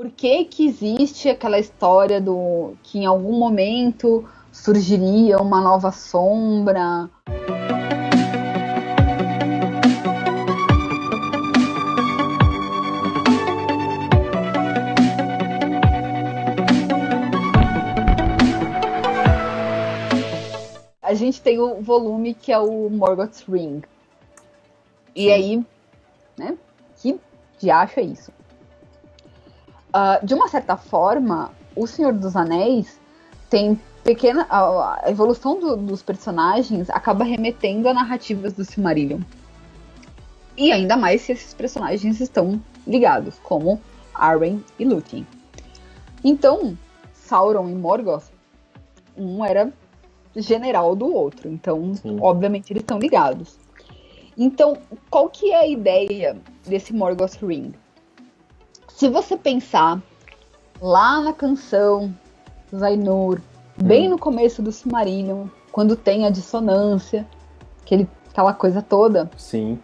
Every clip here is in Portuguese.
por que que existe aquela história do que em algum momento surgiria uma nova sombra? A gente tem o volume que é o Morgoth's Ring. E Sim. aí, né? Que diacho é isso? Ah, de uma certa forma, o Senhor dos Anéis tem pequena. A, a evolução do- dos personagens acaba remetendo a narrativas do Silmarillion. E ainda mais se esses personagens estão ligados, como Arwen e Lúthien. Então, Sauron e Morgoth, um era general do outro. Então, Sim. obviamente, eles estão ligados. Então, qual que é a ideia desse Morgoth Ring? Se você pensar lá na canção Zainur, bem no começo do Silmarillion, quando tem a dissonância, aquele, aquela coisa toda, Sim.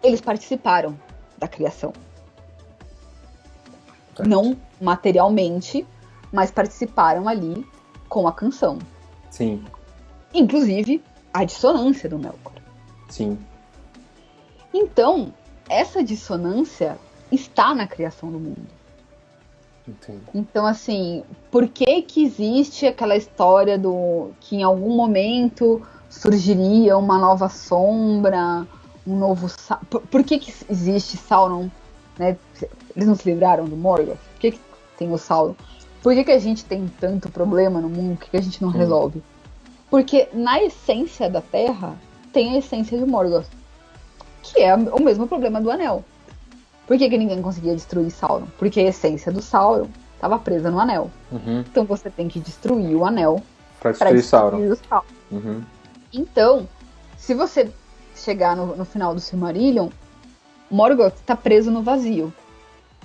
eles participaram da criação. Não materialmente, mas participaram ali com a canção. Sim. Inclusive, a dissonância do Melkor. Sim. Então, essa dissonância está na criação do mundo. Entendi. Então, assim, por que que existe aquela história do que em algum momento surgiria uma nova sombra, um novo por, por que que existe Sauron, né? Eles não se livraram do Morgoth? Por que, que tem o Sauron? Por que, que a gente tem tanto problema no mundo? Por que, que a gente não Sim. resolve? Porque na essência da Terra tem a essência de Morgoth, que é o mesmo problema do Anel. Por que, que ninguém conseguia destruir Sauron? Porque a essência do Sauron estava presa no anel. Uhum. Então você tem que destruir o anel para destruir Sauron. destruir o Sauron. Uhum. Então, se você chegar no, no final do Silmarillion, Morgoth está preso no vazio.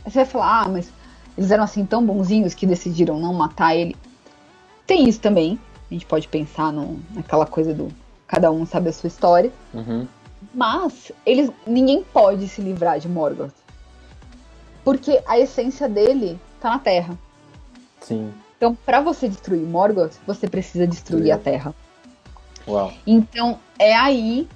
Aí você vai falar, ah, mas eles eram assim tão bonzinhos que decidiram não matar ele. Tem isso também. A gente pode pensar no, naquela coisa do cada um sabe a sua história. Uhum. Mas eles, ninguém pode se livrar de Morgoth. Porque a essência dele tá na Terra. Sim. Então, para você destruir Morgoth, você precisa destruir Sim. a Terra. Uau. Então, é aí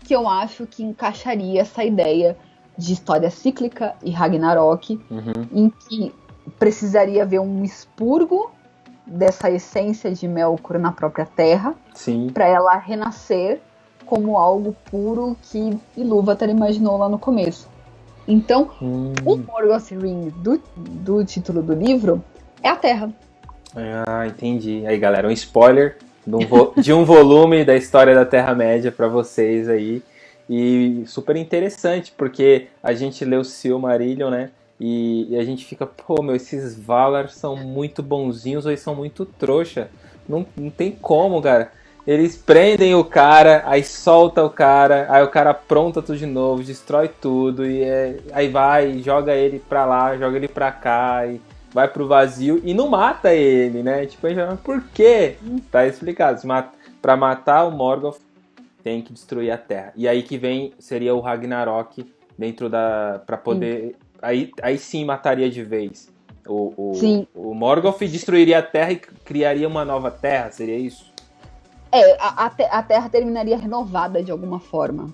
que eu acho que encaixaria essa ideia de história cíclica e Ragnarok, Uhum. em que precisaria haver um expurgo dessa essência de Melkor na própria Terra, Sim. para ela renascer como algo puro que Ilúvatar imaginou lá no começo. Então, Hum. o Morgoth Ring do, do título do livro é a Terra. Ah, entendi. Aí, galera, um spoiler de um, vo- de um volume da história da Terra-média pra vocês aí. E super interessante, porque a gente lê o Silmarillion, né? E, e a gente fica, pô, meu, esses Valar são muito bonzinhos ou eles são muito trouxa. Não, não tem como, cara. Eles prendem o cara, aí solta o cara, aí o cara apronta tudo de novo, destrói tudo, e é- aí vai, joga ele pra lá, joga ele pra cá, e vai pro vazio e não mata ele, né? Tipo, fala, por quê? Tá explicado. Pra matar o Morgoth, tem que destruir a Terra. E aí que vem, seria o Ragnarok dentro da... pra poder... Aí, aí sim mataria de vez. O, o, Sim. o Morgoth destruiria a Terra e criaria uma nova Terra, seria isso? É, a, a te- a Terra terminaria renovada de alguma forma.